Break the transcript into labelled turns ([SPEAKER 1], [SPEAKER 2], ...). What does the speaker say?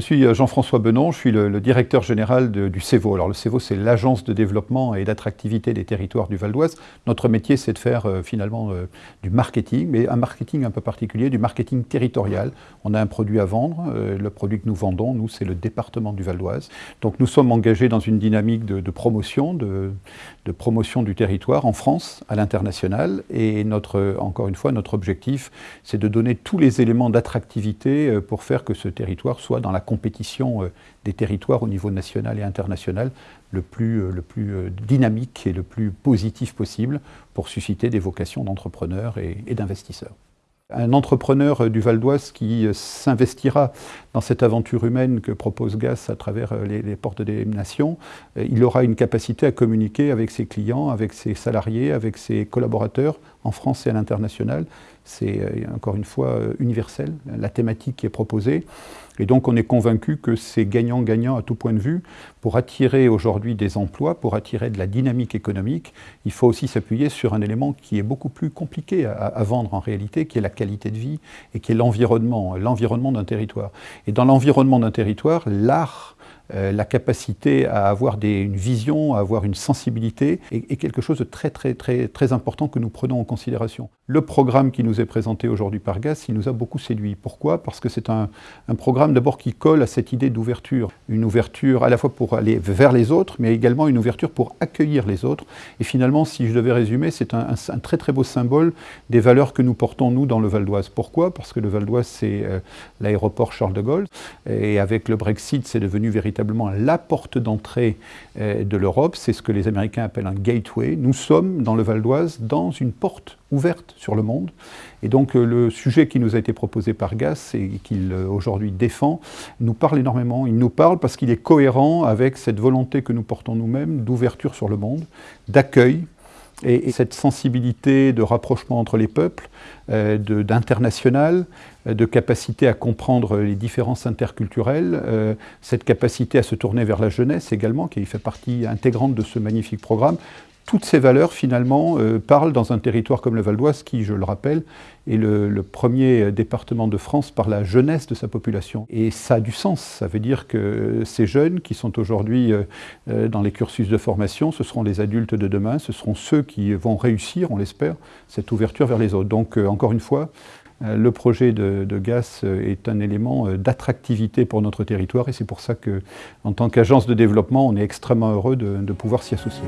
[SPEAKER 1] suis euh, Jean-François Benon, je suis le, directeur général du CEVO. Alors le CEVO, c'est l'agence de développement et d'attractivité des territoires du Val d'Oise. Notre métier, c'est de faire euh, finalement euh, du marketing, mais un marketing un peu particulier, du marketing territorial. On a un produit à vendre, le produit que nous vendons, nous, c'est le département du Val d'Oise. Donc nous sommes engagés dans une dynamique de, promotion, de, de, promotion du territoire en France, à l'international. Et notre, encore une fois, notre objectif, c'est de donner tous les éléments d'attractivité pour faire que ce territoire soit dans la compétition euh, des territoires au niveau national et international le plus, euh, le plus euh, dynamique et le plus positif possible pour susciter des vocations d'entrepreneurs et, d'investisseurs. Un entrepreneur du Val d'Oise qui s'investira dans cette aventure humaine que propose GAS à travers les, les, portes des nations, il aura une capacité à communiquer avec ses clients, avec ses salariés, avec ses collaborateurs en France et à l'international. C'est encore une fois universel, la thématique qui est proposée. Et donc on est convaincu que c'est gagnant-gagnant à tout point de vue. Pour attirer aujourd'hui des emplois, pour attirer de la dynamique économique, il faut aussi s'appuyer sur un élément qui est beaucoup plus compliqué à, vendre en réalité, qui est la qualité de vie et qui est l'environnement, l'environnement d'un territoire. Et dans l'environnement d'un territoire, l'art euh, la capacité à avoir une vision, à avoir une sensibilité est, quelque chose de très très très très important que nous prenons en considération. Le programme qui nous est présenté aujourd'hui par GAS, il nous a beaucoup séduit. Pourquoi? Parce que c'est un, programme d'abord qui colle à cette idée d'ouverture. Une ouverture à la fois pour aller vers les autres, mais également une ouverture pour accueillir les autres. Et finalement, si je devais résumer, c'est un, très très beau symbole des valeurs que nous portons nous dans le Val d'Oise. Pourquoi? Parce que le Val d'Oise, c'est euh, l'aéroport Charles de Gaulle. Et avec le Brexit, c'est devenu véritablement la porte d'entrée euh, de l'Europe. C'est ce que les Américains appellent un gateway. Nous sommes dans le Val d'Oise dans une porte ouverte sur le monde. Et donc euh, le sujet qui nous a été proposé par Gass et qu'il euh, aujourd'hui défend nous parle énormément. Il nous parle parce qu'il est cohérent avec cette volonté que nous portons nous-mêmes d'ouverture sur le monde, d'accueil, et, cette sensibilité de rapprochement entre les peuples, d'international, de capacité à comprendre les différences interculturelles, cette capacité à se tourner vers la jeunesse également, qui fait partie intégrante de ce magnifique programme, toutes ces valeurs, finalement, euh, parlent dans un territoire comme le Val d'Oise, qui, je le rappelle, est le, premier département de France par la jeunesse de sa population. Et ça a du sens. Ça veut dire que ces jeunes qui sont aujourd'hui euh, euh, dans les cursus de formation, ce seront les adultes de demain, ce seront ceux qui vont réussir, on l'espère, cette ouverture vers les autres. Donc, encore une fois, le projet de, GAS est un élément d'attractivité pour notre territoire et c'est pour ça qu'en tant qu'agence de développement, on est extrêmement heureux de pouvoir s'y associer.